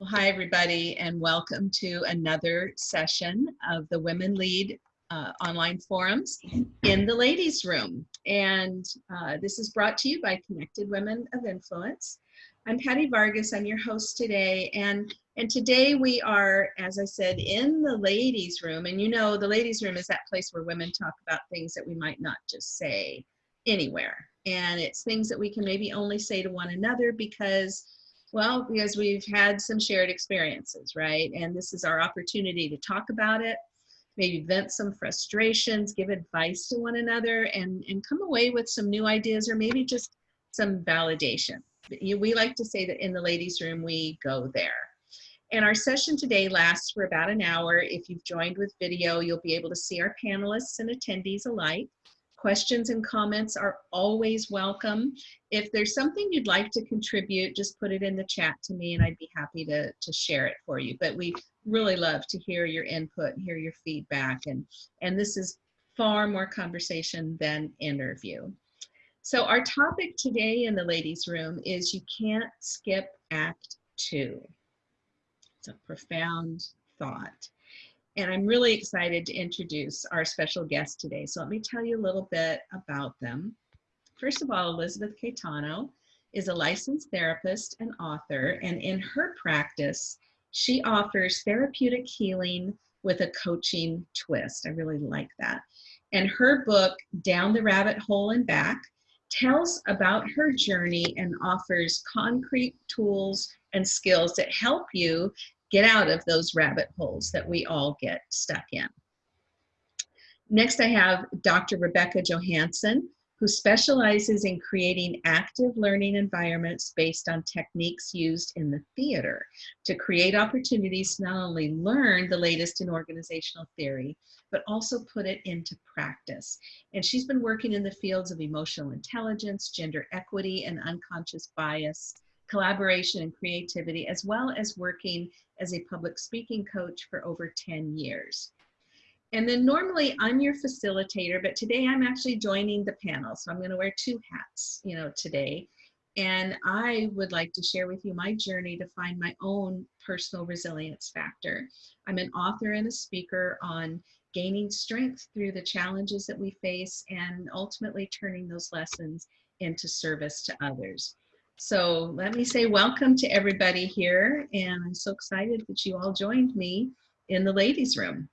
Well, hi, everybody, and welcome to another session of the Women Lead uh, online forums in the ladies' room. And uh, this is brought to you by Connected Women of Influence. I'm Patty Vargas, I'm your host today. And, and today we are, as I said, in the ladies' room. And you know, the ladies' room is that place where women talk about things that we might not just say anywhere. And it's things that we can maybe only say to one another because well, because we've had some shared experiences, right? And this is our opportunity to talk about it, maybe vent some frustrations, give advice to one another, and, and come away with some new ideas or maybe just some validation. We like to say that in the ladies' room, we go there. And our session today lasts for about an hour. If you've joined with video, you'll be able to see our panelists and attendees alike. Questions and comments are always welcome. If there's something you'd like to contribute, just put it in the chat to me and I'd be happy to, to share it for you. But we really love to hear your input, and hear your feedback. And, and this is far more conversation than interview. So our topic today in the ladies room is you can't skip act two. It's a profound thought. And I'm really excited to introduce our special guest today. So let me tell you a little bit about them. First of all, Elizabeth Caetano is a licensed therapist and author, and in her practice, she offers therapeutic healing with a coaching twist. I really like that. And her book, Down the Rabbit Hole and Back, tells about her journey and offers concrete tools and skills that help you get out of those rabbit holes that we all get stuck in. Next, I have Dr. Rebecca Johansson, who specializes in creating active learning environments based on techniques used in the theater to create opportunities to not only learn the latest in organizational theory, but also put it into practice. And she's been working in the fields of emotional intelligence, gender equity, and unconscious bias collaboration and creativity, as well as working as a public speaking coach for over 10 years. And then normally I'm your facilitator, but today I'm actually joining the panel. So I'm going to wear two hats, you know, today. And I would like to share with you my journey to find my own personal resilience factor. I'm an author and a speaker on gaining strength through the challenges that we face and ultimately turning those lessons into service to others. So let me say welcome to everybody here. And I'm so excited that you all joined me in the ladies room.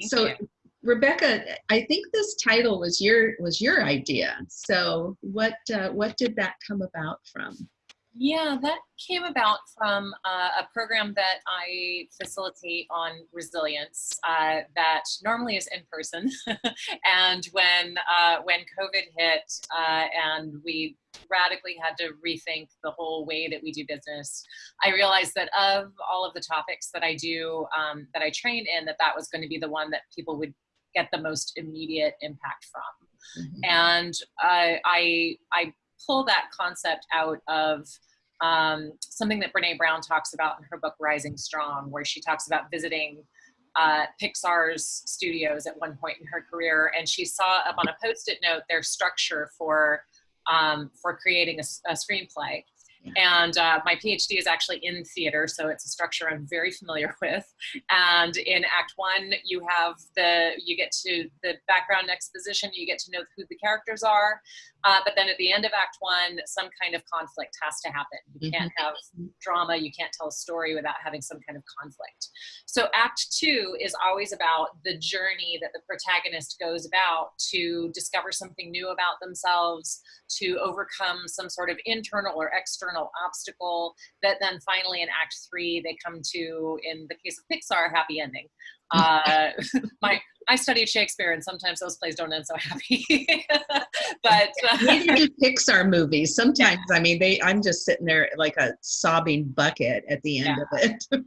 Thank so you. Rebecca, I think this title was your was your idea. So what uh, what did that come about from? Yeah, that came about from uh, a program that I facilitate on resilience uh, that normally is in person. and when uh, when COVID hit uh, and we radically had to rethink the whole way that we do business, I realized that of all of the topics that I do, um, that I train in, that that was going to be the one that people would get the most immediate impact from. Mm -hmm. And I, I pull that concept out of um, something that Brene Brown talks about in her book Rising Strong, where she talks about visiting uh, Pixar's studios at one point in her career, and she saw up on a post-it note their structure for um, for creating a, a screenplay. And uh, my PhD is actually in theater, so it's a structure I'm very familiar with. And in Act One, you have the you get to the background exposition, you get to know who the characters are. Uh, but then at the end of Act One, some kind of conflict has to happen. You can't mm-hmm. have drama, you can't tell a story without having some kind of conflict. So Act Two is always about the journey that the protagonist goes about to discover something new about themselves, to overcome some sort of internal or external obstacle that then finally in Act Three they come to, in the case of Pixar, happy ending. Uh, my I studied Shakespeare, and sometimes those plays don't end so happy. but uh, do Pixar movies. Sometimes, I mean, they. I'm just sitting there like a sobbing bucket at the end yeah. of it. yeah.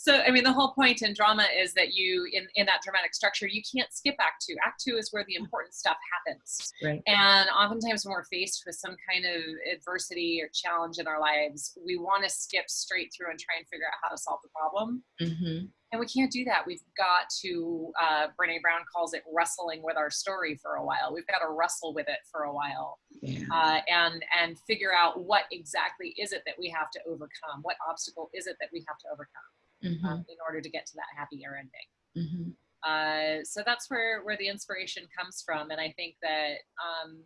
So I mean, the whole point in drama is that you, in in that dramatic structure, you can't skip Act Two. Act Two is where the important stuff happens. Right. And oftentimes, when we're faced with some kind of adversity or challenge in our lives, we want to skip straight through and try and figure out how to solve the problem. Mm-hmm. And we can't do that. We've got to, uh, Brene Brown calls it wrestling with our story for a while. We've got to wrestle with it for a while Yeah. uh, and, and figure out what exactly is it that we have to overcome? What obstacle is it that we have to overcome Mm-hmm. um, in order to get to that happier ending? Mm-hmm. Uh, so that's where, where the inspiration comes from. And I think that um,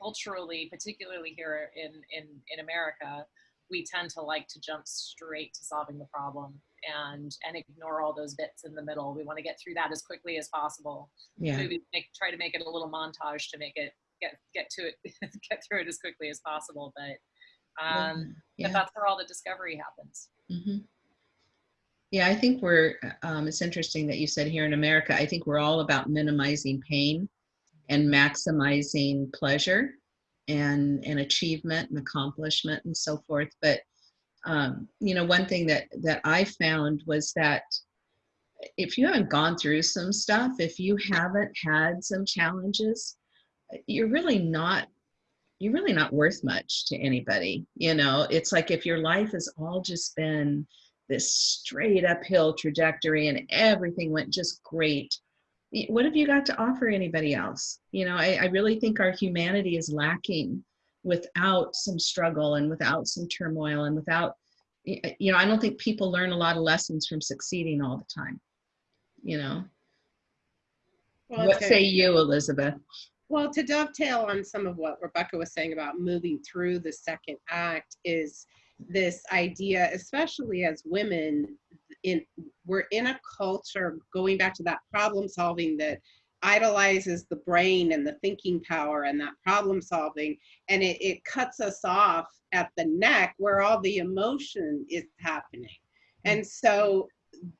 culturally, particularly here in, in, in America, we tend to like to jump straight to solving the problem and and ignore all those bits in the middle. We want to get through that as quickly as possible. Yeah. Maybe make, try to make it a little montage to make it get get to it, get through it as quickly as possible. But um, but yeah. that's where all the discovery happens. hmm Yeah, I think we're, um, it's interesting that you said here in America, I think we're all about minimizing pain and maximizing pleasure and, and achievement and accomplishment and so forth. But, um, you know, one thing that, that I found was that if you haven't gone through some stuff, if you haven't had some challenges, you're really not you're really not worth much to anybody you know it's like if your life has all just been this straight uphill trajectory and everything went just great. What have you got to offer anybody else? You know i, I really think our humanity is lacking without some struggle and without some turmoil and without you know i don't think people learn a lot of lessons from succeeding all the time you know? Well, what say you elizabeth? Well, to dovetail on some of what Rebecca was saying about moving through the second act is this idea, especially as women, in we're in a culture going back to that problem solving that idolizes the brain and the thinking power and that problem solving and it, it cuts us off at the neck where all the emotion is happening. Mm-hmm. And so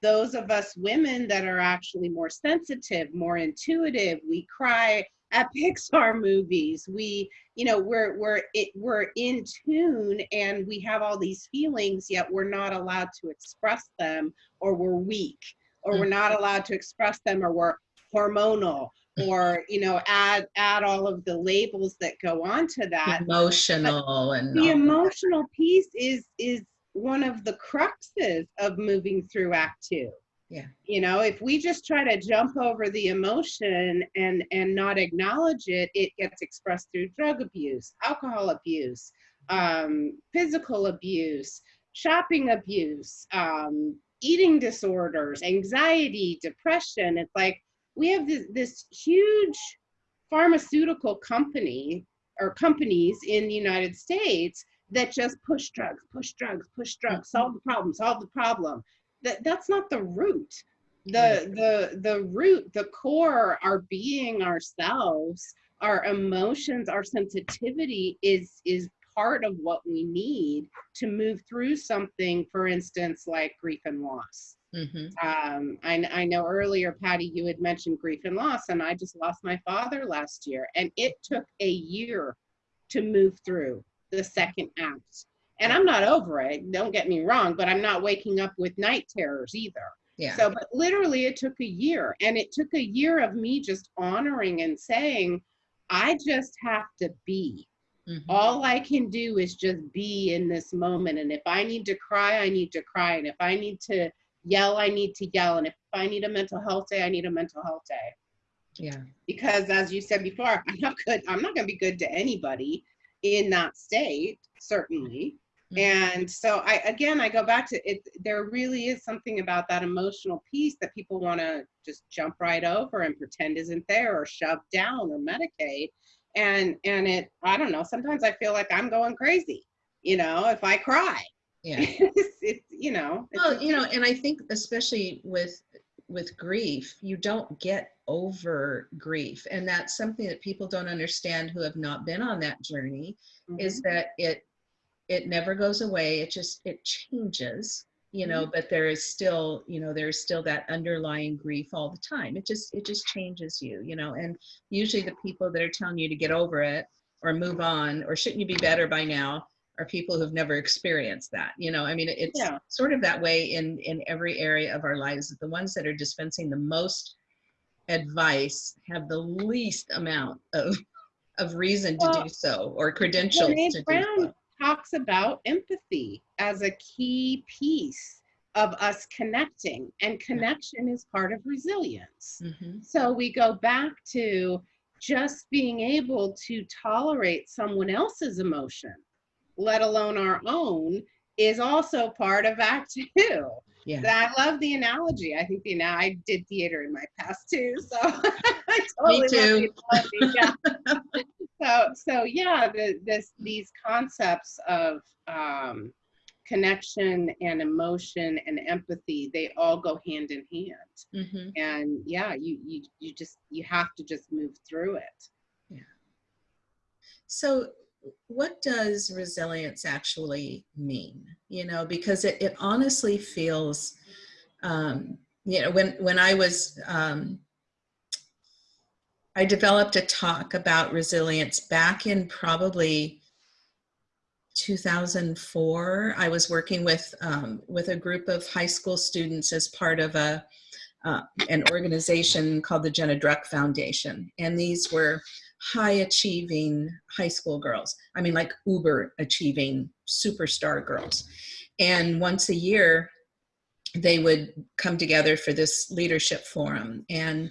those of us women that are actually more sensitive more intuitive we cry at Pixar movies. We, you know, we're we're it, we're in tune and we have all these feelings, yet we're not allowed to express them, or we're weak, or we're not mm-hmm. allowed to express them, or we're hormonal, mm. or you know, add add all of the labels that go on to that. emotional and The of that. emotional piece is is one of the cruxes of moving through Act Two Yeah. you know if we just try to jump over the emotion and and not acknowledge it it gets expressed through drug abuse alcohol abuse um, physical abuse shopping abuse um, eating disorders anxiety depression it's like we have this, this huge pharmaceutical company or companies in the united states that just push drugs push drugs push drugs solve the problem solve the problem that that's not the root. The the the root the core our being ourselves. Our emotions our sensitivity is is part of what we need to move through something for instance like grief and loss. Mhm. um, I, I know earlier patty you had mentioned grief and loss and i just lost my father last year and it took a year to move through the second act and i'm not over it don't get me wrong but i'm not waking up with night terrors either yeah so, but literally, it took a year, and it took a year of me just honoring and saying, I just have to be. Mhm. All I can do is just be in this moment. And if I need to cry, I need to cry. And if I need to yell, I need to yell. And if I need a mental health day, I need a mental health day. yeah Because as you said before, I'm not good. I'm not going to be good to anybody in that state, certainly. Mhm. And so I again I go back to it there really is something about that emotional piece that people want to just jump right over and pretend isn't there or shove down or medicate. And and it I don't know sometimes I feel like I'm going crazy you know if I cry. Yeah. It's, it's you know it's well you know and i think especially with with grief you don't get over grief. And that's something that people don't understand who have not been on that journey is that it it never goes away it just it changes you know mm-hmm. but there is still you know there's still that underlying grief all the time it just it just changes you you know and usually the people that are telling you to get over it or move on or shouldn't you be better by now are people who've never experienced that. You know, I mean, it's Yeah. sort of that way in in every area of our lives. The ones that are dispensing the most advice have the least amount of of reason to do so or credentials to do so. Talks about empathy as a key piece of us connecting, and connection is part of resilience. Mhm. So we go back to just being able to tolerate someone else's emotion, let alone our own, is also part of Act Two. Yeah. I love the analogy. I think the now I did theater in my past too, so I totally love too. the analogy. Yeah. so so yeah, the, this these concepts of um, connection and emotion and empathy, they all go hand in hand. Mhm. And yeah, you you you just you have to just move through it. Yeah. So, what does resilience actually mean? You know, because it, it honestly feels, um, you know, when when I was, um, I developed a talk about resilience back in probably 2004. I was working with um, with a group of high school students as part of a uh, an organization called the Jenna Druck Foundation, and these were high achieving high school girls. I mean, like uber achieving superstar girls. And once a year, they would come together for this leadership forum. And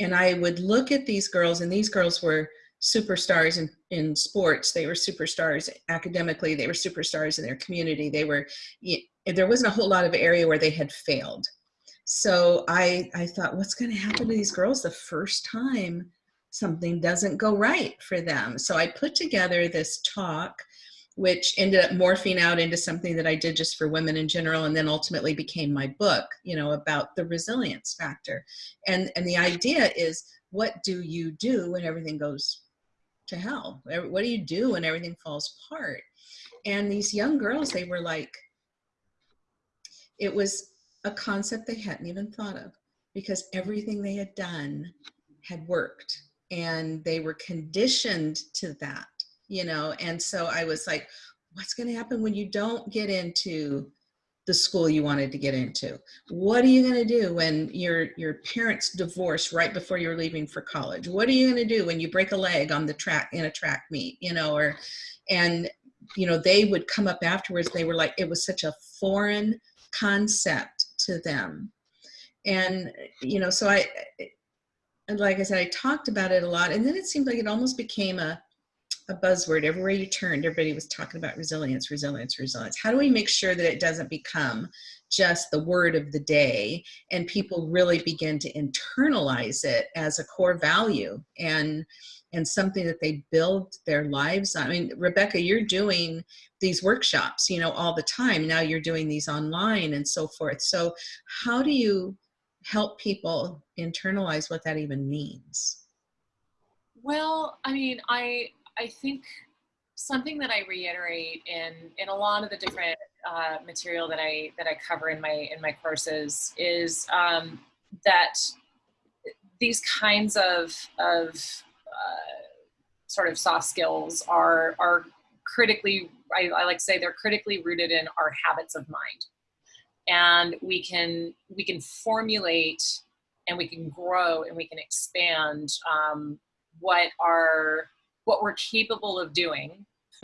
and I would look at these girls, and these girls were superstars in, in sports. They were superstars academically. They were superstars in their community. They were, there wasn't a whole lot of area where they had failed. So I, I thought, what's going to happen to these girls the first time something doesn't go right for them. So I put together this talk, which ended up morphing out into something that I did just for women in general, and then ultimately became my book, you know, about the resilience factor. And, and the idea is, what do you do when everything goes to hell? What do you do when everything falls apart? And these young girls, they were like, it was a concept they hadn't even thought of because everything they had done had worked and they were conditioned to that you know and so i was like what's going to happen when you don't get into the school you wanted to get into? What are you going to do when your your parents divorce right before you're leaving for college? What are you going to do when you break a leg on the track in a track meet you know or and you know they would come up afterwards they were like it was such a foreign concept to them. And you know so i and like I said, I talked about it a lot, and then it seemed like it almost became a a buzzword. Everywhere you turned, everybody was talking about resilience, resilience, resilience. How do we make sure that it doesn't become just the word of the day, and people really begin to internalize it as a core value and and something that they build their lives on? I mean, Rebecca, you're doing these workshops, you know, all the time. Now you're doing these online and so forth. So, how do you help people internalize what that even means? Well, I mean, I I think something that I reiterate in in a lot of the different uh, material that I that I cover in my in my courses is um, that these kinds of of uh, sort of soft skills are are critically I, I like to say they're critically rooted in our habits of mind. And we can we can formulate and we can grow and we can expand um, what are what we're capable of doing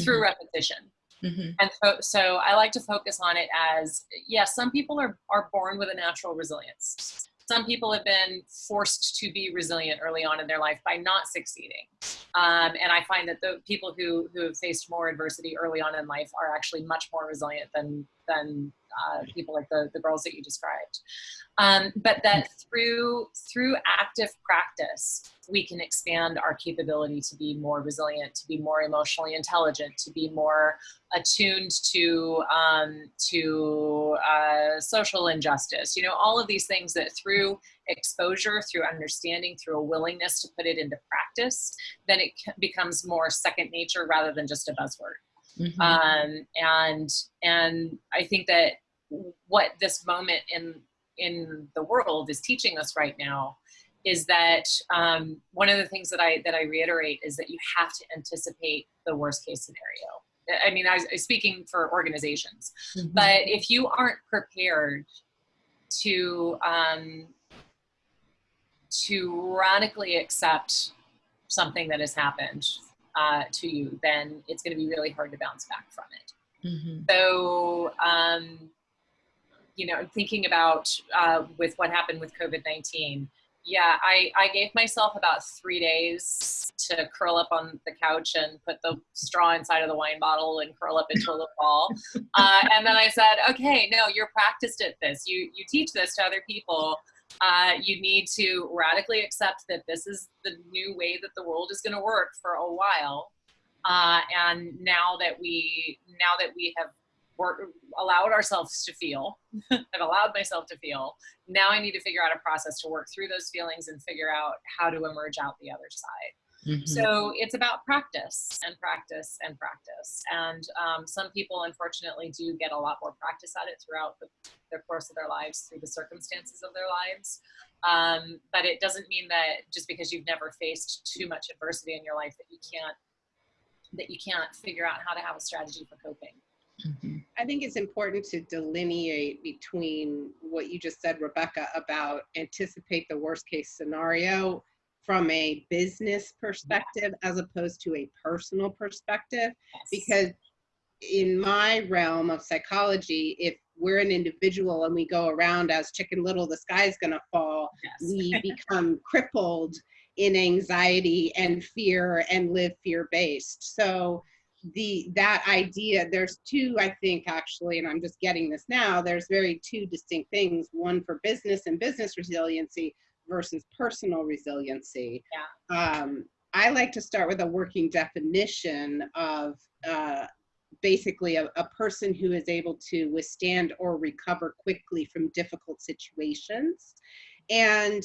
through Mhm. repetition Mm-hmm. and so, so i like to focus on it as yeah some people are, are born with a natural resilience some people have been forced to be resilient early on in their life by not succeeding um, and i find that the people who who have faced more adversity early on in life are actually much more resilient than than uh, people like the, the girls that you described. Um, but that through through active practice we can expand our capability to be more resilient to be more emotionally intelligent to be more attuned to um, to uh, social injustice. You know all of these things that through exposure through understanding through a willingness to put it into practice then it becomes more second nature rather than just a buzzword. Mm-hmm. um, and and I think that what this moment in in the world is teaching us right now is that um, one of the things that I that I reiterate is that you have to anticipate the worst case scenario. I mean, I was speaking for organizations, Mhm. but if you aren't prepared to um, to radically accept something that has happened uh, to you, then it's going to be really hard to bounce back from it. Mhm. So, um, you know, I'm thinking about uh, with what happened with COVID 19, yeah, I, I gave myself about three days to curl up on the couch and put the straw inside of the wine bottle and curl up into a little ball. Uh, and then I said, okay, no, you're practiced at this. You, you teach this to other people. Uh, you need to radically accept that this is the new way that the world is going to work for a while. Uh, and now that we now that we have work, allowed ourselves to feel, I've allowed myself to feel. Now I need to figure out a process to work through those feelings and figure out how to emerge out the other side. Mhm. So it's about practice and practice and practice. And um, some people, unfortunately, do get a lot more practice at it throughout the, the course of their lives, through the circumstances of their lives. Um, but it doesn't mean that just because you've never faced too much adversity in your life that you can't that you can't figure out how to have a strategy for coping. Mhm. I think it's important to delineate between what you just said, Rebecca, about anticipate the worst case scenario from a business perspective as opposed to a personal perspective. Yes. Because in my realm of psychology, if we're an individual and we go around as chicken little, the sky's gonna fall, yes. we become crippled in anxiety and fear and live fear based so the that idea there's two i think actually and i'm just getting this now there's very two distinct things one for business and business resiliency versus personal resiliency. Um, i like to start with a working definition of uh, basically a, a person who is able to withstand or recover quickly from difficult situations. And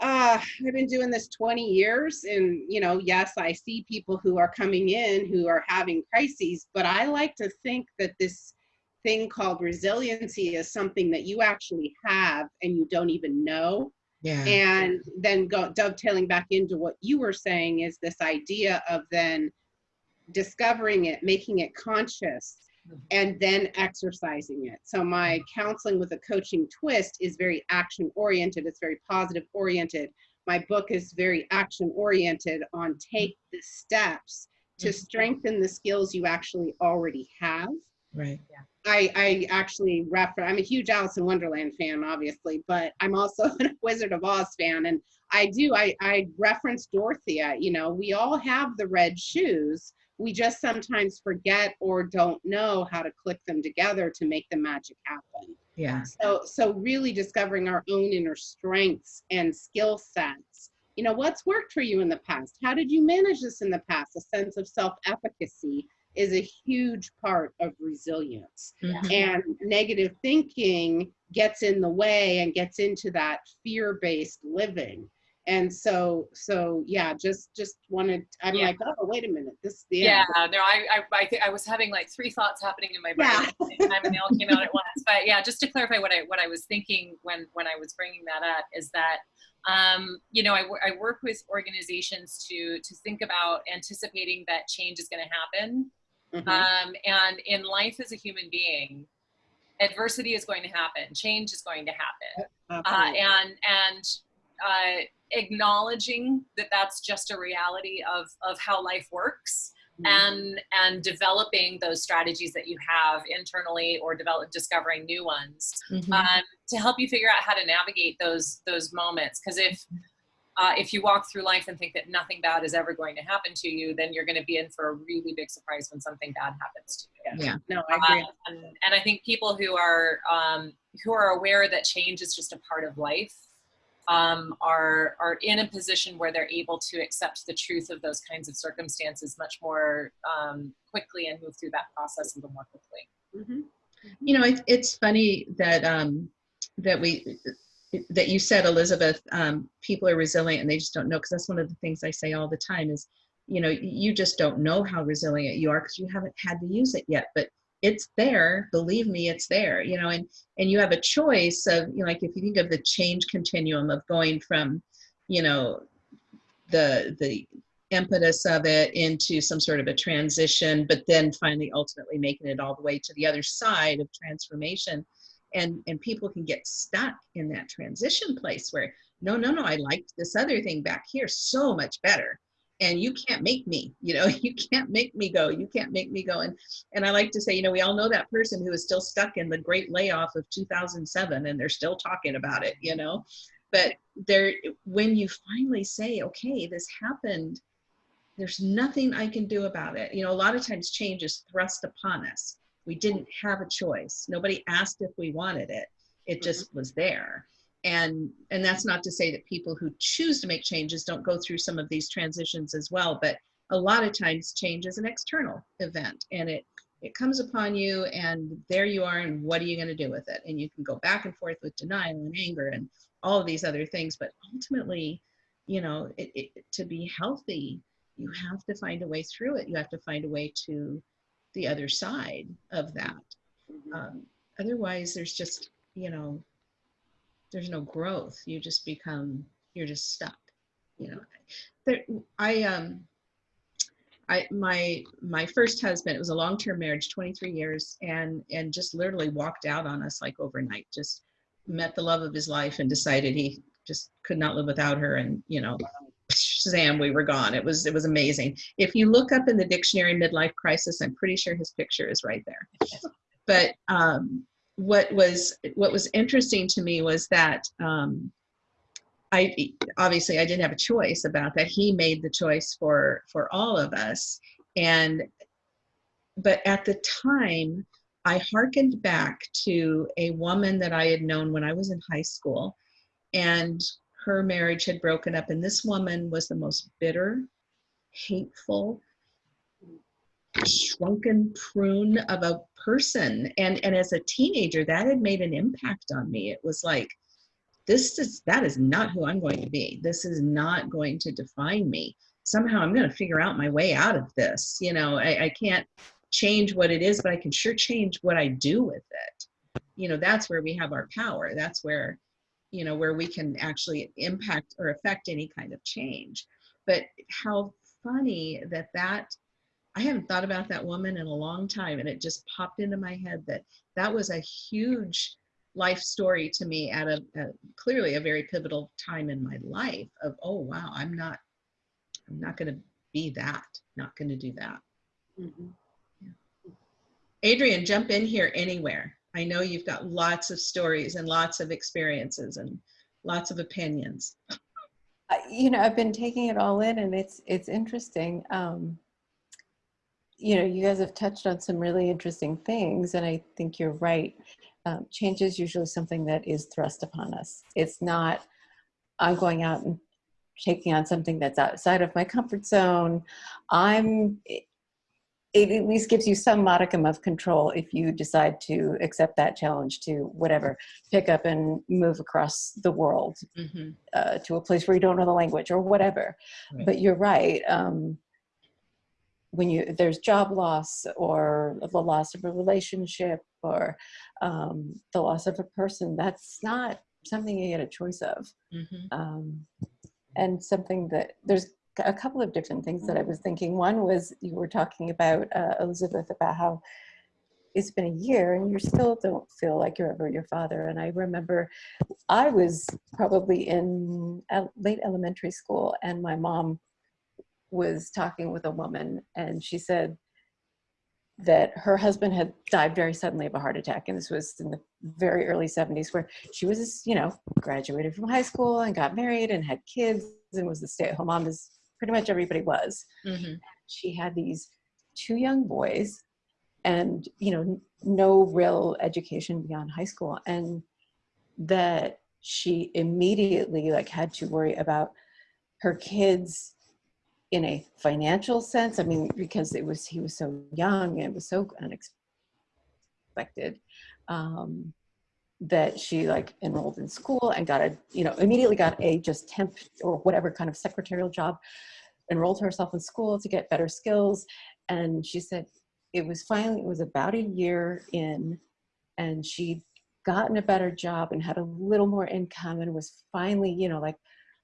uh, I've been doing this 20 years, and you know, yes, I see people who are coming in who are having crises, but I like to think that this thing called resiliency is something that you actually have and you don't even know. Yeah. And then go dovetailing back into what you were saying is this idea of then discovering it, making it conscious, and then exercising it. So my counseling with a coaching twist is very action oriented. It's very positive oriented. My book is very action oriented on take the steps to Mhm. strengthen the skills you actually already have. Right. I, I actually refer, I'm a huge Alice in Wonderland fan, obviously, but I'm also a Wizard of Oz fan. And I do, I, I reference Dorothea, you know, we all have the red shoes. We just sometimes forget or don't know how to click them together to make the magic happen. Yeah. So, so really discovering our own inner strengths and skill sets. You know, what's worked for you in the past? How did you manage this in the past? A sense of self-efficacy is a huge part of resilience. Mhm. And negative thinking gets in the way and gets into that fear-based living. And so, so yeah, just just wanted. I'm Yeah. like, oh, wait a minute, this the Yeah, no, I, I, I, think I was having like three thoughts happening in my brain Yeah. at the time, and they all came out at once. But yeah, just to clarify what I what I was thinking when when I was bringing that up is that, um, you know, I, I work with organizations to to think about anticipating that change is going to happen, Mhm. um, and in life as a human being, adversity is going to happen, change is going to happen uh, and and uh, acknowledging that that's just a reality of of how life works Mhm. and and developing those strategies that you have internally or develop discovering new ones Mhm. um, to help you figure out how to navigate those those moments because if uh, if you walk through life and think that nothing bad is ever going to happen to you, then you're going to be in for a really big surprise when something bad happens to you. Yeah. no, I agree. Uh, and, and I think people who are um, who are aware that change is just a part of life um, are are in a position where they're able to accept the truth of those kinds of circumstances much more um, quickly and move through that process a little more quickly. Mhm. You know, it, it's funny that um, that we that you said, Elizabeth. Um, people are resilient and they just don't know because that's one of the things I say all the time is, you know, you just don't know how resilient you are because you haven't had to use it yet. But it's there. Believe me, it's there. You know, and and you have a choice of, you know, like if you think of the change continuum of going from, you know, the the impetus of it into some sort of a transition, but then finally ultimately making it all the way to the other side of transformation. And, and people can get stuck in that transition place where, no, no, no, I liked this other thing back here so much better. And you can't make me, you know, you can't make me go, you can't make me go. And, and I like to say, you know, we all know that person who is still stuck in the great layoff of 2007 and they're still talking about it, you know, but there, when you finally say, okay, this happened, there's nothing I can do about it. You know, a lot of times change is thrust upon us. We didn't have a choice. Nobody asked if we wanted it. It just mm-hmm. was there. And and that's not to say that people who choose to make changes don't go through some of these transitions as well, but a lot of times change is an external event and it it comes upon you and there you are and what are you going to do with it? And you can go back and forth with denial and anger and all of these other things, but ultimately, you know, it, it, to be healthy, you have to find a way through it. You have to find a way to the other side of that. Mhm. Um, otherwise, there's just, you know, there's no growth. You just become, you're just stuck. You know, there, I, um, I, my, my first husband, it was a long-term marriage, 23 years, and, and just literally walked out on us like overnight, just met the love of his life and decided he just could not live without her. And, you know, Shazam, we were gone. It was, it was amazing. If you look up in the dictionary midlife crisis, I'm pretty sure his picture is right there. But um, what was what was interesting to me was that um, I obviously I didn't have a choice about that. He made the choice for for all of us, and but at the time, I hearkened back to a woman that I had known when I was in high school, and her marriage had broken up, and this woman was the most bitter, hateful, shrunken prune of a person. And and as a teenager that had made an impact on me. It was like this is that is not who i'm going to be. This is not going to define me. Somehow i'm going to figure out my way out of this you know? I, I can't change what it is but i can sure change what i do with it. You know that's where we have our power. That's where you know where we can actually impact or affect any kind of change. But how funny that that I haven't thought about that woman in a long time, and it just popped into my head that that was a huge life story to me at a, a clearly a very pivotal time in my life. Of oh wow, I'm not, I'm not going to be that, not going to do that. Mhm. Adrian, jump in here anywhere. I know you've got lots of stories and lots of experiences and lots of opinions. You know i've been taking it all in and it's it's interesting um you know you guys have touched on some really interesting things and i think you're right um, change is usually something that is thrust upon us it's not i'm going out and taking on something that's outside of my comfort zone i'm it, it at least gives you some modicum of control if you decide to accept that challenge to whatever pick up and move across the world Mhm. uh, to a place where you don't know the language or whatever. Right. But you're right. Um, when you there's job loss or the loss of a relationship or um, the loss of a person, that's not something you get a choice of. Mhm. Um, and something that there's a couple of different things that I was thinking. One was you were talking about uh, Elizabeth about how it's been a year and you still don't feel like you're ever your father. And I remember I was probably in late elementary school and my mom was talking with a woman and she said that her husband had died very suddenly of a heart attack and this was in the very early 70s where she was you know graduated from high school and got married and had kids and was the stay-at-home mom as pretty much everybody was Mhm. she had these two young boys and you know no real education beyond high school and that she immediately like had to worry about her kids in a financial sense i mean because it was he was so young and it was so unexpected um, that she like enrolled in school and got a you know immediately got a just temp or whatever kind of secretarial job enrolled herself in school to get better skills. And she said it was finally it was about a year in and she'd gotten a better job and had a little more income and was finally you know like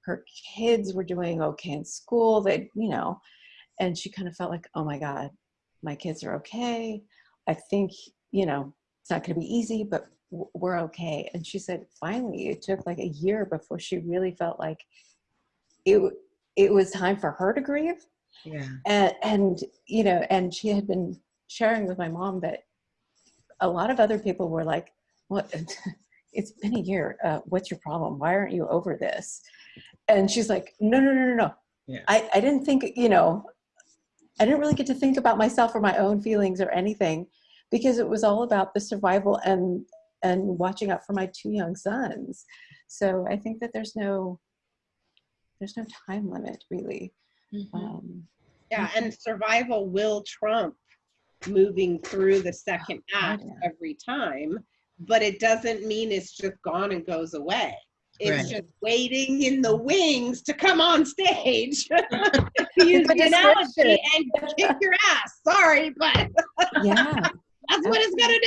her kids were doing okay in school. They, you know, and she kind of felt like, oh my God, my kids are okay. I think, you know, it's not going to be easy, but we're okay. And she said, finally, it took like a year before she really felt like it, it was time for her to grieve. Yeah. And, and, you know, and she had been sharing with my mom that a lot of other people were like, what, it's been a year. Uh, what's your problem? Why aren't you over this? And she's like, no, no, no, no, no. Yeah. I, I didn't think, you know, I didn't really get to think about myself or my own feelings or anything because it was all about the survival and and watching out for my two young sons. So I think that there's no there's no time limit really. Mhm. Um, Yeah, and survival will trump moving through the second God, act yeah. every time, but it doesn't mean it's just gone and goes away. It's Right. just waiting in the wings to come on stage. use the analogy and kick your ass. Sorry, but yeah. that's what it's gonna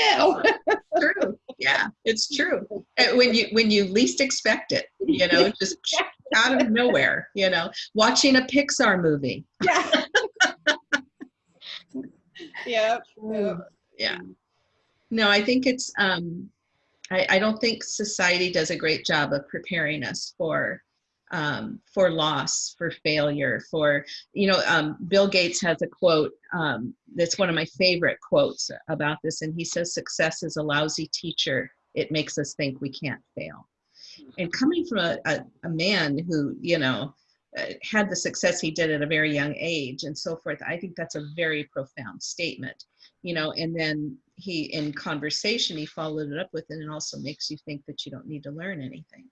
do. true. Yeah, it's true. When you when you least expect it, you know, just out of nowhere, you know, watching a Pixar movie. yeah. yep. Mm. Yeah. No, I think it's um I, I don't think society does a great job of preparing us for um, for loss, for failure, for you know. Um, Bill Gates has a quote um, that's one of my favorite quotes about this, and he says, "Success is a lousy teacher. It makes us think we can't fail." And coming from a, a, a man who you know uh, had the success he did at a very young age and so forth, I think that's a very profound statement you know and then he in conversation he followed it up with and it also makes you think that you don't need to learn anything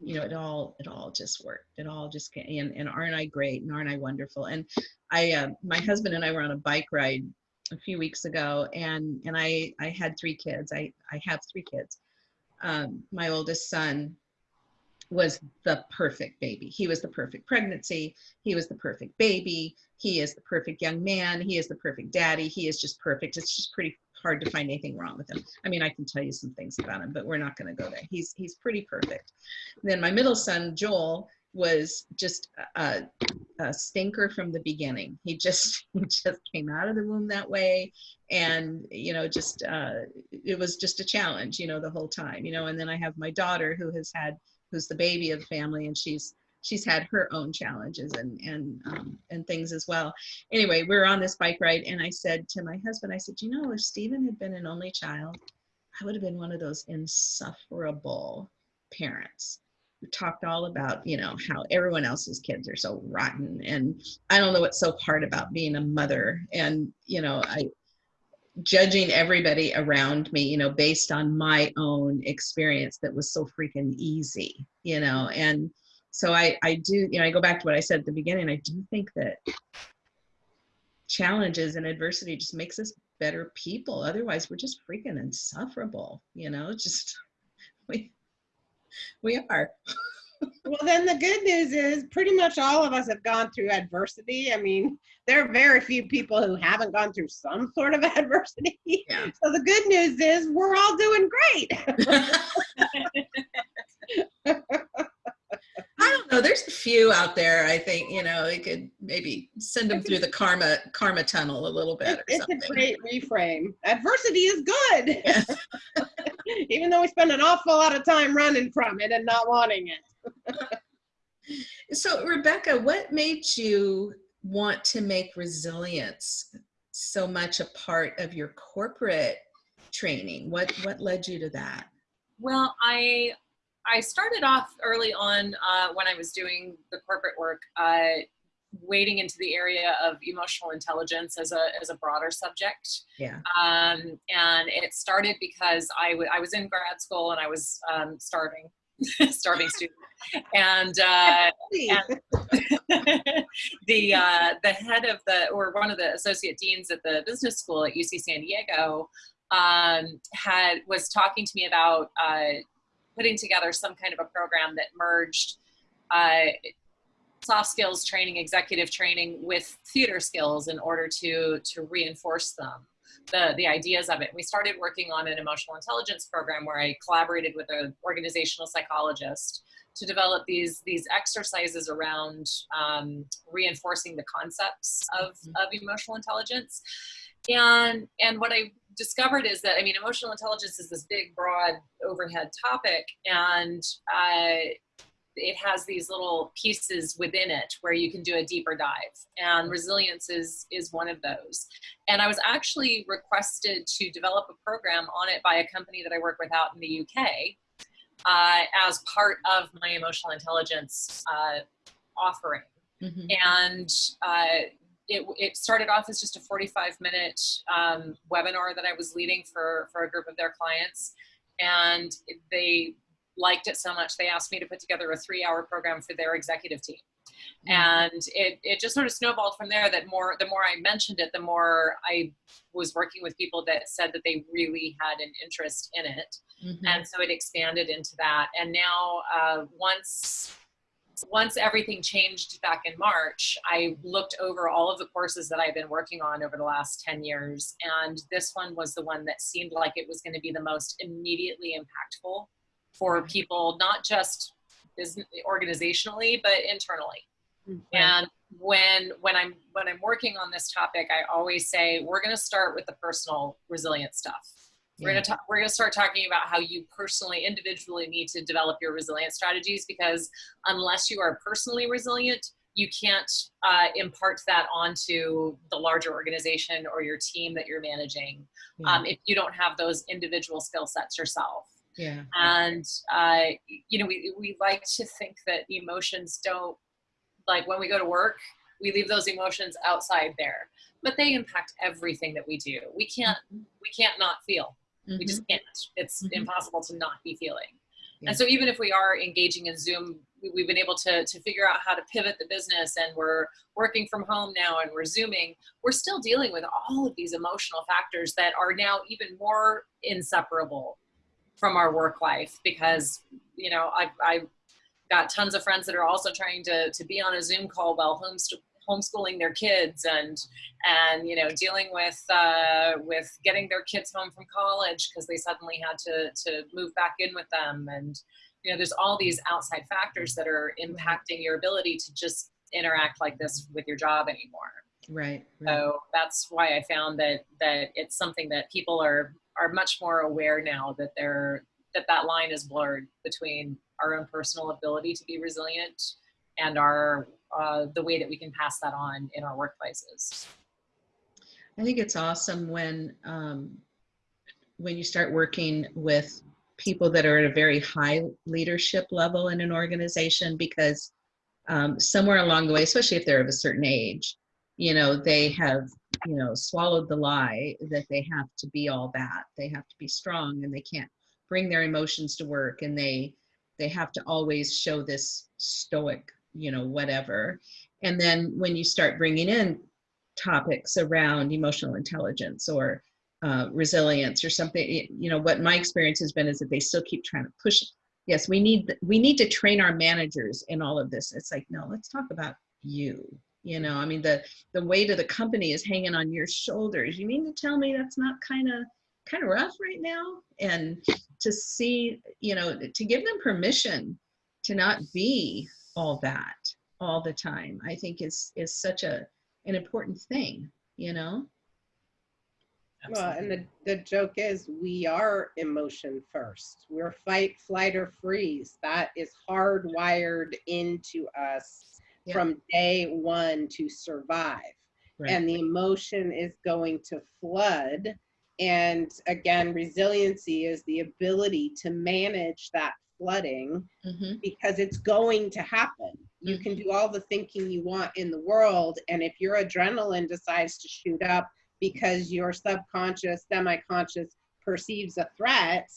you know it all it all just worked it all just came and, and aren't i great and aren't i wonderful and i uh, my husband and i were on a bike ride a few weeks ago and and i i had three kids i i have three kids um, my oldest son was the perfect baby. He was the perfect pregnancy. He was the perfect baby. He is the perfect young man. He is the perfect daddy. He is just perfect. It's just pretty hard to find anything wrong with him. I mean, I can tell you some things about him, but we're not going to go there. He's he's pretty perfect. Then my middle son Joel was just a, a stinker from the beginning. He just he just came out of the womb that way, and you know, just uh, it was just a challenge, you know, the whole time, you know. And then I have my daughter who has had who's the baby of the family, and she's she's had her own challenges and and um, and things as well. Anyway, we were on this bike ride, and I said to my husband, I said, you know, if Stephen had been an only child, I would have been one of those insufferable parents who talked all about, you know, how everyone else's kids are so rotten, and I don't know what's so hard about being a mother, and you know, I judging everybody around me, you know, based on my own experience that was so freaking easy, you know, and so I, I do, you know, I go back to what I said at the beginning. I do think that challenges and adversity just makes us better people. Otherwise, we're just freaking insufferable, you know, just we, we are. Well, then the good news is pretty much all of us have gone through adversity. I mean, there are very few people who haven't gone through some sort of adversity. Yeah. So the good news is we're all doing great. I don't know. There's a few out there. I think you know we could maybe send them through the karma karma tunnel a little bit or it's a great reframe. Adversity is good. Yeah. Even though we spend an awful lot of time running from it and not wanting it. So Rebecca, what made you want to make resilience so much a part of your corporate training? What what led you to that? Well, I I started off early on uh, when I was doing the corporate work, uh, wading into the area of emotional intelligence as a as a broader subject. Yeah. Um, and it started because I, w- I was in grad school and I was um, starving, starving student, and. Uh, the uh, the head of the or one of the associate deans at the business school at UC San Diego um, had was talking to me about uh, putting together some kind of a program that merged uh, soft skills training, executive training with theater skills in order to to reinforce them. the, the ideas of it. We started working on an emotional intelligence program where I collaborated with an organizational psychologist to develop these these exercises around um, reinforcing the concepts of, of emotional intelligence. And and what I discovered is that I mean emotional intelligence is this big broad overhead topic and uh, it has these little pieces within it where you can do a deeper dive and resilience is is one of those and i was actually requested to develop a program on it by a company that i work with out in the uk uh, as part of my emotional intelligence uh, offering Mhm. and uh, it, it started off as just a 45 minute um, webinar that I was leading for, for a group of their clients. And they liked it so much, they asked me to put together a three hour program for their executive team. And it, it just sort of snowballed from there that more, the more I mentioned it, the more I was working with people that said that they really had an interest in it Mhm. and so it expanded into that and now uh, once once everything changed back in march i looked over all of the courses that i've been working on over the last 10 years and this one was the one that seemed like it was going to be the most immediately impactful for people not just business organizationally but internally. Mm, and when when i'm when i'm working on this topic i always say we're going to start with the personal resilience stuff we're Yeah. going to talk, we're to start talking about how you personally individually need to develop your resilience strategies because unless you are personally resilient you can't uh, impart that onto the larger organization or your team that you're managing Yeah. um, if you don't have those individual skill sets yourself yeah. and uh, you know we, we like to think that emotions don't like when we go to work we leave those emotions outside there but they impact everything that we do we can't we can't not feel we Mhm. just can't it's Mhm. impossible to not be feeling Yeah. and so even if we are engaging in zoom we- we've been able to, to figure out how to pivot the business and we're working from home now and we're zooming we're still dealing with all of these emotional factors that are now even more inseparable from our work life because you know i've, I've got tons of friends that are also trying to, to be on a zoom call while homest- homeschooling their kids and and you know dealing with uh, with getting their kids home from college because they suddenly had to to move back in with them and you know there's all these outside factors that are impacting your ability to just interact like this with your job anymore Right. right. so that's why I found that that it's something that people are are much more aware now that they're that that line is blurred between our own personal ability to be resilient and our uh, the way that we can pass that on in our workplaces. I think it's awesome when um, when you start working with people that are at a very high leadership level in an organization because um, somewhere along the way, especially if they're of a certain age, you know, they have you know swallowed the lie that they have to be all that. They have to be strong and they can't bring their emotions to work and they they have to always show this stoic, you know, whatever. And then when you start bringing in topics around emotional intelligence or uh, resilience or something you know what my experience has been is that they still keep trying to push it. Yes we need we need to train our managers in all of this. It's like no let's talk about you. You know i mean the the weight of the company is hanging on your shoulders. You mean to tell me that's not kind of kind of rough right now? And to see you know to give them permission to not be all that all the time i think is is such a an important thing you know Well, and the, the joke is we are emotion first. We're fight, flight, or freeze. That is hardwired into us Yeah. from day one to survive. Right. And the emotion is going to flood. And again, resiliency is the ability to manage that flooding hmm because it's going to happen. You can do all the thinking you want in the world. And if your adrenaline decides to shoot up because your subconscious, semi conscious perceives a threat,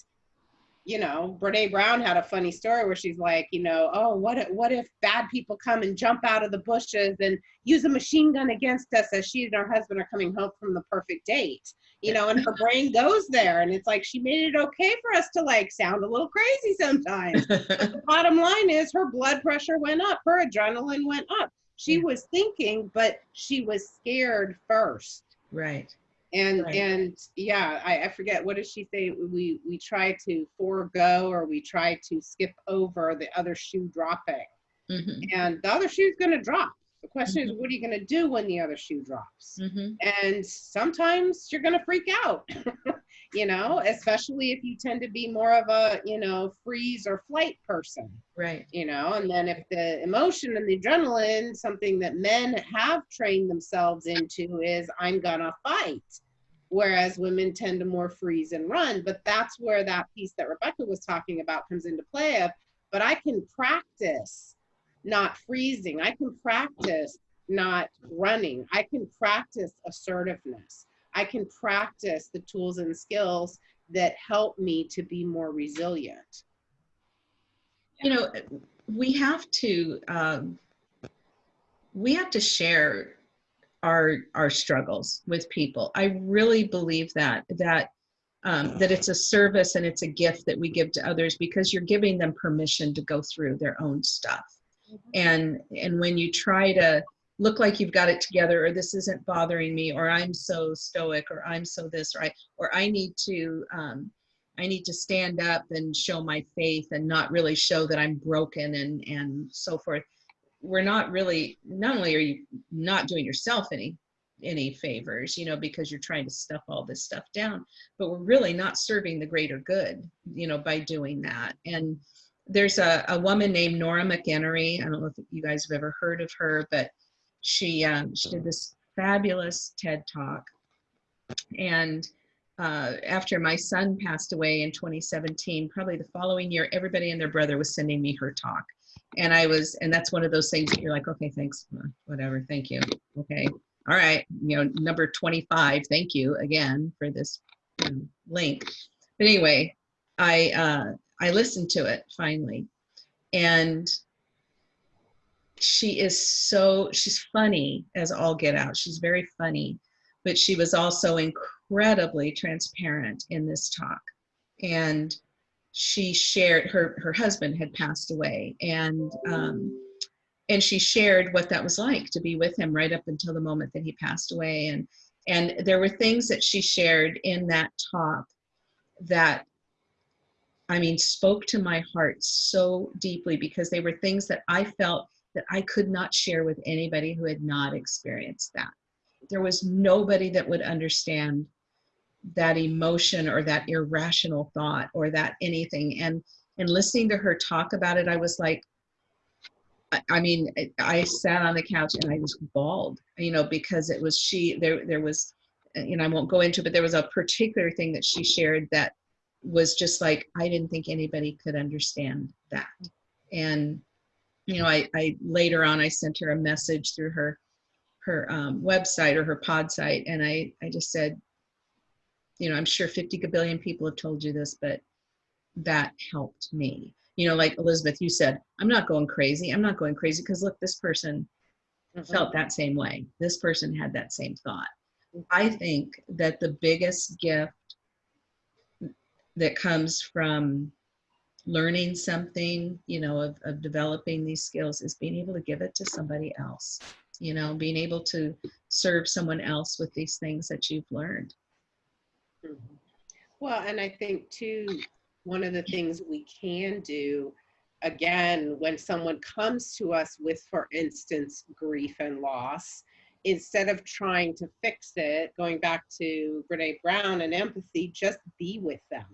you know, Brene Brown had a funny story where she's like, you know, oh, what if, what if bad people come and jump out of the bushes and use a machine gun against us as she and her husband are coming home from the perfect date? You know, and her brain goes there, and it's like she made it okay for us to like sound a little crazy sometimes the bottom line is her blood pressure went up, her adrenaline went up. She Yeah. was thinking, but she was scared first. right and Right. and yeah I, I forget what does she say we we try to forego or we try to skip over the other shoe dropping Mhm, and the other shoe's going to drop the question is what are you going to do when the other shoe drops mhm. and sometimes you're going to freak out you know especially if you tend to be more of a you know freeze or flight person Right. you know and then if the emotion and the adrenaline something that men have trained themselves into is i'm gonna fight whereas women tend to more freeze and run but that's where that piece that rebecca was talking about comes into play of but i can practice not freezing i can practice not running i can practice assertiveness i can practice the tools and skills that help me to be more resilient You know, we have to, um, we have to share our, our struggles with people. I really believe that, that, um, that it's a service and it's a gift that we give to others because you're giving them permission to go through their own stuff. And, and when you try to look like you've got it together or this isn't bothering me or I'm so stoic or I'm so this or I, or I need to, um, I need to stand up and show my faith and not really show that I'm broken and and so forth. We're not really not only are you not doing yourself any any favors, you know, because you're trying to stuff all this stuff down, but we're really not serving the greater good, you know, by doing that. And there's a, a woman named Nora McInerny. I don't know if you guys have ever heard of her, but she um, she did this fabulous TED talk. And uh, after my son passed away in 2017, probably the following year, everybody and their brother was sending me her talk. And I was, and that's one of those things that you're like, okay, thanks, whatever, thank you. Okay, all right, you know, number 25, thank you again for this link. But anyway, I uh, I listened to it finally, and she is so she's funny as all get out. She's very funny, but she was also incredibly transparent in this talk, and she shared her her husband had passed away, and um, and she shared what that was like to be with him right up until the moment that he passed away, and and there were things that she shared in that talk that I mean, spoke to my heart so deeply because they were things that I felt that I could not share with anybody who had not experienced that. There was nobody that would understand that emotion or that irrational thought or that anything. And and listening to her talk about it, I was like, I, I mean, I, I sat on the couch and I was bawled, you know, because it was she. There there was, you know, I won't go into, it, but there was a particular thing that she shared that was just like I didn't think anybody could understand that. And you know, I, I later on I sent her a message through her her um, website or her pod site, and I I just said, you know, I'm sure 50 billion people have told you this, but that helped me. You know, like Elizabeth, you said, I'm not going crazy. I'm not going crazy because look, this person felt that same way. This person had that same thought. I think that the biggest gift that comes from learning something, you know, of, of developing these skills is being able to give it to somebody else, you know, being able to serve someone else with these things that you've learned. Well, and I think too, one of the things we can do, again, when someone comes to us with, for instance, grief and loss, instead of trying to fix it, going back to Brene Brown and empathy, just be with them.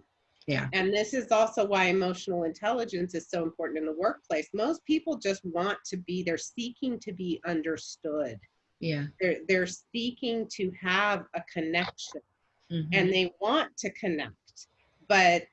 Yeah. And this is also why emotional intelligence is so important in the workplace. Most people just want to be, they're seeking to be understood. Yeah. They're, they're seeking to have a connection Mhm. and they want to connect but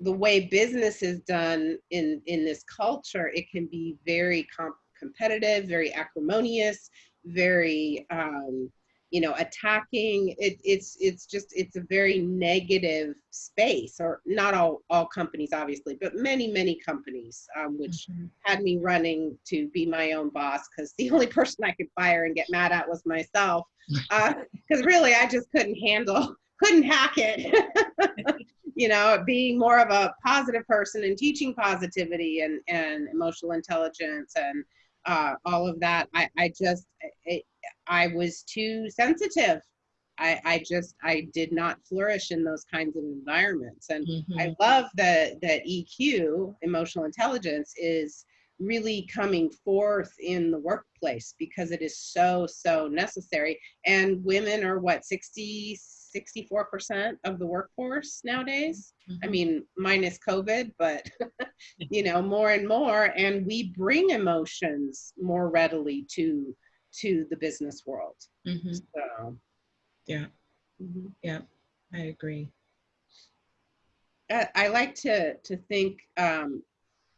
the way business is done in in this culture it can be very com- competitive very acrimonious very um you know attacking it, it's it's just it's a very negative space or not all all companies obviously but many many companies um, which Mhm. had me running to be my own boss because the only person i could fire and get mad at was myself because really i just couldn't handle couldn't hack it you know being more of a positive person and teaching positivity and and emotional intelligence and uh, all of that i i just it, i was too sensitive I, I just I did not flourish in those kinds of environments. And Mhm. I love that that EQ, emotional intelligence, is really coming forth in the workplace because it is so so necessary. And women are what 60 64% of the workforce nowadays. I Mhm. mean, minus COVID, but you know, more and more, and we bring emotions more readily to to the business world. Mm-hmm. So, Yeah. Mhm. I agree. I, I like to to think. Um,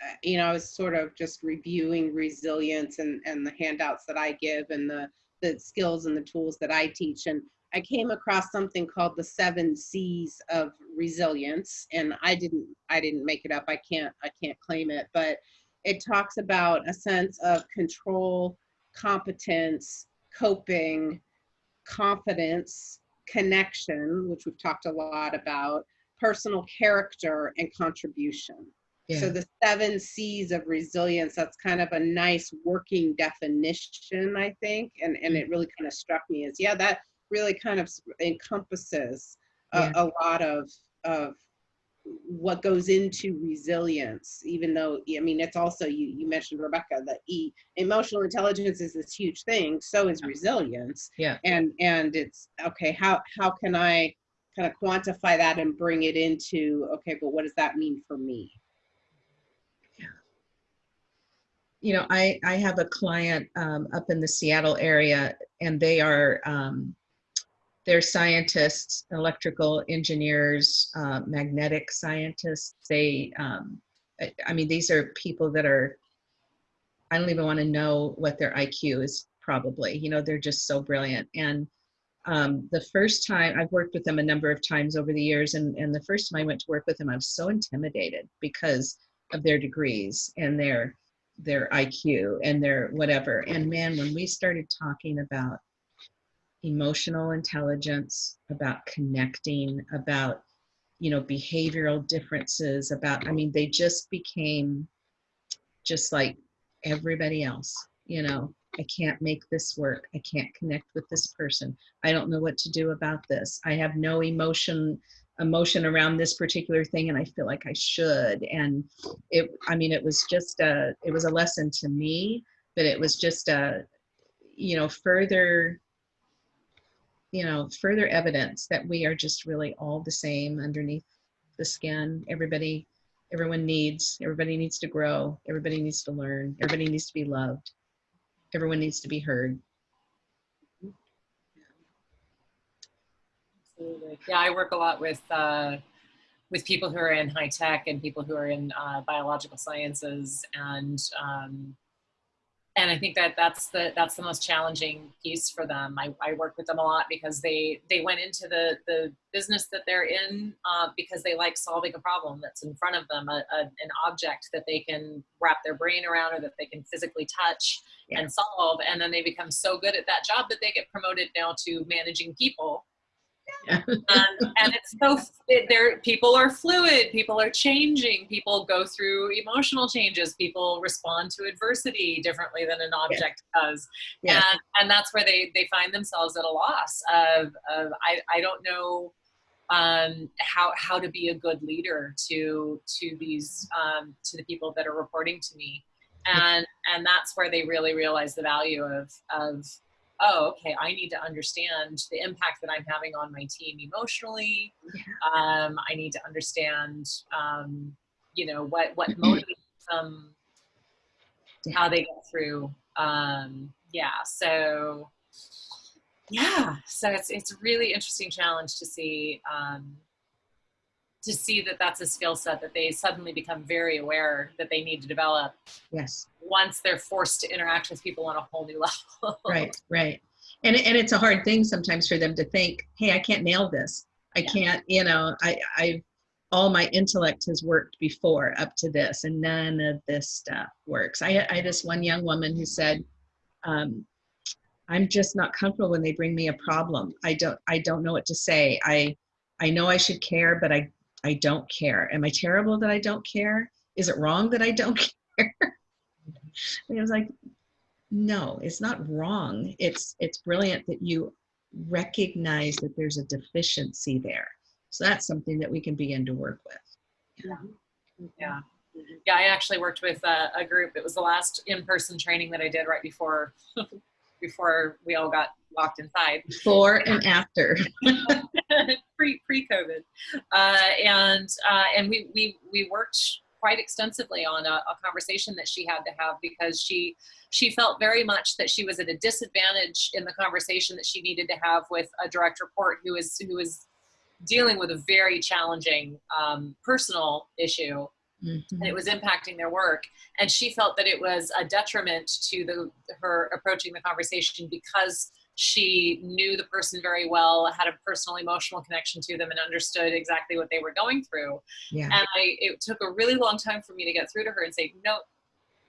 uh, you know, I was sort of just reviewing resilience and and the handouts that I give and the the skills and the tools that I teach, and I came across something called the seven C's of resilience, and I didn't I didn't make it up. I can't I can't claim it, but it talks about a sense of control, competence, coping, confidence, connection, which we've talked a lot about, personal character, and contribution. So the seven C's of resilience, that's kind of a nice working definition, I think. And, and it mm. really kind of struck me as, yeah, that really kind of encompasses a, Yeah. a lot of, of what goes into resilience, even though, I mean, it's also, you, you mentioned Rebecca, that E, emotional intelligence is this huge thing. So is resilience. Yeah. And, and it's, okay, how, how can I kind of quantify that and bring it into, okay, but what does that mean for me? yeah you know, I, I have a client um, up in the Seattle area and they are, um, they're scientists, electrical engineers, uh, magnetic scientists. They, um, I, mean, these are people that are, I don't even want to know what their IQ is probably, you know, they're just so brilliant. And um, the first time I've worked with them a number of times over the years, and, and the first time I went to work with them, I was so intimidated because of their degrees and their their IQ and their whatever. And man, when we started talking about emotional intelligence, about connecting, about you know behavioral differences, about I mean, they just became just like everybody else. You know, I can't make this work. I can't connect with this person. I don't know what to do about this. I have no emotion emotion around this particular thing and I feel like I should. And it, I mean, it was just a, it was a lesson to me, but it was just a, you know, further, you know, further evidence that we are just really all the same underneath the skin. Everybody, everyone needs, everybody needs to grow. Everybody needs to learn. Everybody needs to be loved. Everyone needs to be heard. Absolutely. Yeah, I work a lot with uh, with people who are in high tech and people who are in uh, biological sciences, and um, and I think that that's the that's the most challenging piece for them. I, I work with them a lot because they they went into the the business that they're in uh, because they like solving a problem that's in front of them, a, a, an object that they can wrap their brain around or that they can physically touch Yeah. and solve, and then they become so good at that job that they get promoted now to managing people Yeah. and, and it's so it, there people are fluid people are changing people go through emotional changes people respond to adversity differently than an object does Yeah. and and that's where they they find themselves at a loss of, of I, I don't know um, how how to be a good leader to to these um, to the people that are reporting to me and and that's where they really realize the value of of oh, okay, I need to understand the impact that I'm having on my team emotionally. Um, I need to understand, um, you know, what what motivates them, how they get through. Um, yeah, so yeah, so it's it's a really interesting challenge to see um, to see that that's a skill set that they suddenly become very aware that they need to develop Yes. once they're forced to interact with people on a whole new level. Right, right. And, and it's a hard thing sometimes for them to think, hey, I can't nail this. I Yeah. can't, you know, I, I, all my intellect has worked before up to this and none of this stuff works. I, I had this one young woman who said, um, I'm just not comfortable when they bring me a problem. I don't, I don't know what to say. I, I know I should care, but I, I don't care. Am I terrible that I don't care? Is it wrong that I don't care? and I was like, no, it's not wrong. It's it's brilliant that you recognize that there's a deficiency there. So that's something that we can begin to work with. Yeah. Yeah, I actually worked with a, a group. It was the last in-person training that I did right before before we all got locked inside. Before and after. pre pre COVID, uh, and uh, and we we we worked quite extensively on a, a, conversation that she had to have because she she felt very much that she was at a disadvantage in the conversation that she needed to have with a direct report who is who is dealing with a very challenging um, personal issue. Mm-hmm. and it was impacting their work. And she felt that it was a detriment to the her approaching the conversation because she knew the person very well had a personal emotional connection to them and understood exactly what they were going through. Yeah. and i it took a really long time for me to get through to her and say no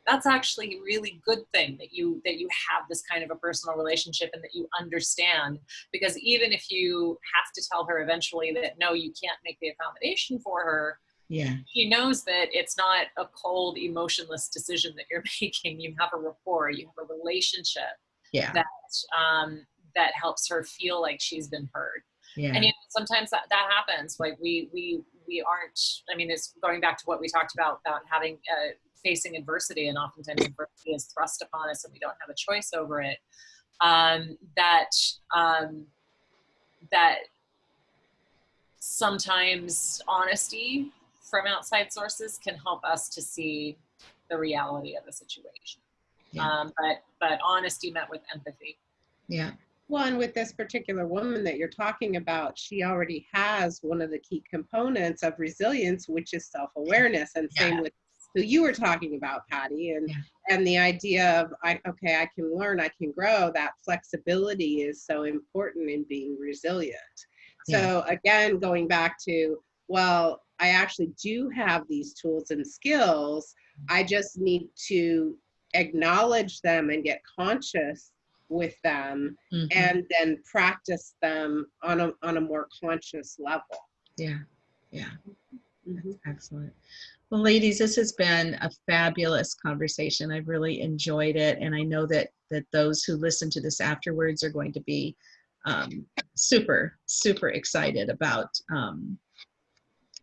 that's actually a really good thing that you that you have this kind of a personal relationship and that you understand. Because even if you have to tell her eventually that no you can't make the accommodation for her yeah. he knows that it's not a cold emotionless decision that you're making. You have a rapport you have a relationship yeah. that um that helps her feel like she's been heard. Yeah. And you know, sometimes that, that happens. Like we we we aren't i mean it's going back to what we talked about about having uh, facing adversity and oftentimes adversity is thrust upon us and we don't have a choice over it. Um that um that sometimes honesty from outside sources can help us to see the reality of the situation. Yeah. Um, but but honesty met with empathy. Yeah. Well, and with this particular woman that you're talking about, she already has one of the key components of resilience, which is self-awareness. And yeah. same with who you were talking about, Patty, and yeah. and the idea of I okay, I can learn, I can grow. That flexibility is so important in being resilient. So again, going back to well, I actually do have these tools and skills. I just need to acknowledge them and get conscious with them mm-hmm. and then practice them on a, on a more conscious level. Yeah, yeah. Mm-hmm. excellent. Well, ladies, this has been a fabulous conversation. I've really enjoyed it. And I know that, that those who listen to this afterwards are going to be um, super, super excited about um,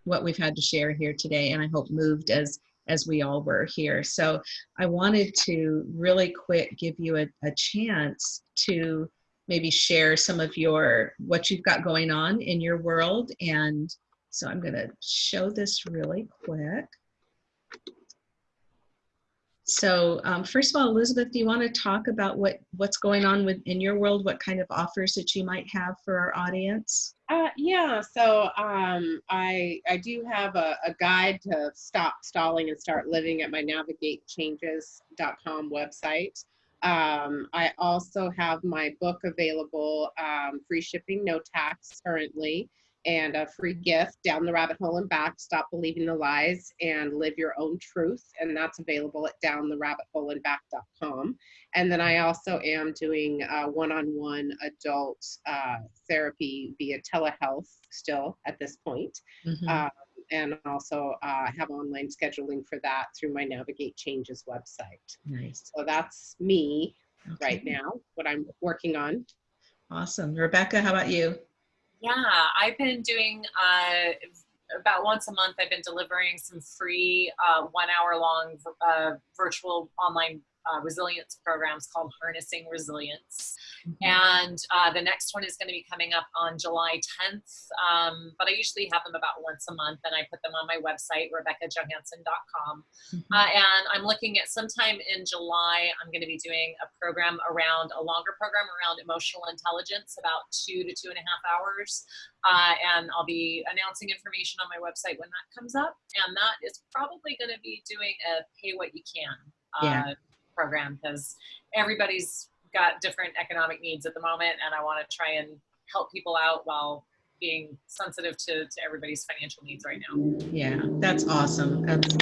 what we've had to share here today and I hope moved as as we all were here. So I wanted to really quick give you a, a chance to maybe share some of your what you've got going on in your world and so I'm going to show this really quick. So um, first of all, Elizabeth, do you want to talk about what, what's going on with, in your world, what kind of offers that you might have for our audience? Uh, yeah, so um, I, I do have a, a, guide to stop stalling and start living at my navigatechanges.com website. Um, I also have my book available, um, free shipping, no tax currently and a free gift down the rabbit hole and back. Stop believing the lies and live your own truth and that's available at downtherabbitholeandback.com and then i also am doing uh, one-on-one adult uh, therapy via telehealth still at this point. Mm-hmm. uh, and also uh, have online scheduling for that through my navigate changes website. Nice. So that's me okay. right now what i'm working on. Awesome. Rebecca how about you yeah, I've been doing uh, about once a month. I've been delivering some free uh, one hour long uh, virtual online uh, resilience programs called Harnessing Resilience. Mm-hmm. And uh, the next one is going to be coming up on July 10th. Um, but I usually have them about once a month and I put them on my website, RebeccaJohansson.com. Mm-hmm. Uh, and I'm looking at sometime in July, I'm going to be doing a program around a longer program around emotional intelligence, about two to two and a half hours. Uh, and I'll be announcing information on my website when that comes up. And that is probably going to be doing a pay what you can. Yeah. Uh, program because everybody's got different economic needs at the moment and I want to try and help people out while being sensitive to, to everybody's financial needs right now. Yeah, that's awesome. That's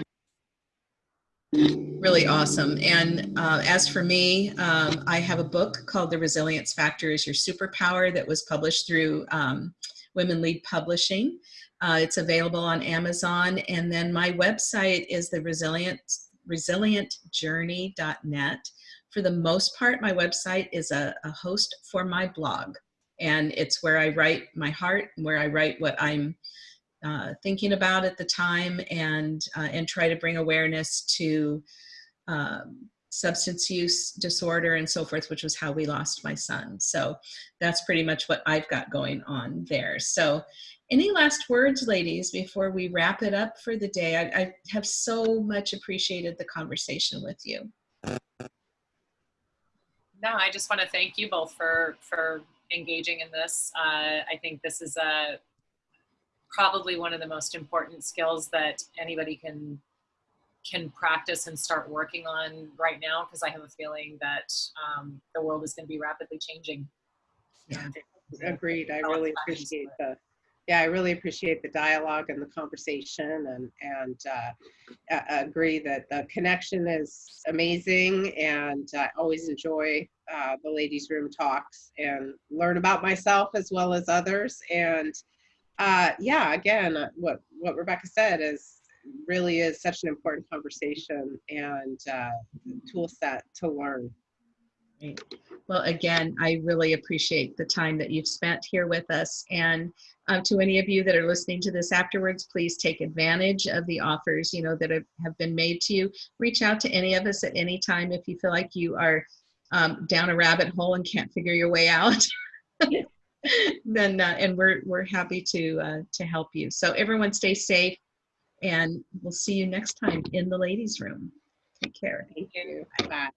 really awesome. And uh, as for me, um, I have a book called The Resilience Factor is Your Superpower that was published through um, Women Lead Publishing. Uh, it's available on Amazon. And then my website is the Resilience resilientjourney.net. For the most part, my website is a, a host for my blog. and it's where I write my heart, where I write what I'm uh, thinking about at the time, and uh, and try to bring awareness to um, substance use disorder and so forth, which was how we lost my son. So that's pretty much what I've got going on there. So any last words, ladies, before we wrap it up for the day? I, I have so much appreciated the conversation with you. No, I just want to thank you both for for engaging in this. Uh, I think this is a probably one of the most important skills that anybody can can practice and start working on right now because I have a feeling that um, the world is going to be rapidly changing. Yeah. Agreed. I really appreciate the, yeah, I really appreciate the dialogue and the conversation and, and uh, agree that the connection is amazing and I always enjoy uh, the ladies' room talks and learn about myself as well as others. And uh, yeah, again, uh, what, what Rebecca said is really is such an important conversation and uh, tool set to learn. Great. Well, again, I really appreciate the time that you've spent here with us. And um, to any of you that are listening to this afterwards, please take advantage of the offers, you know, that have, been made to you. Reach out to any of us at any time if you feel like you are um, down a rabbit hole and can't figure your way out. then, uh, and we're, we're happy to, uh, to help you. So everyone stay safe and we'll see you next time in the ladies room. Take care. Thank you. Bye.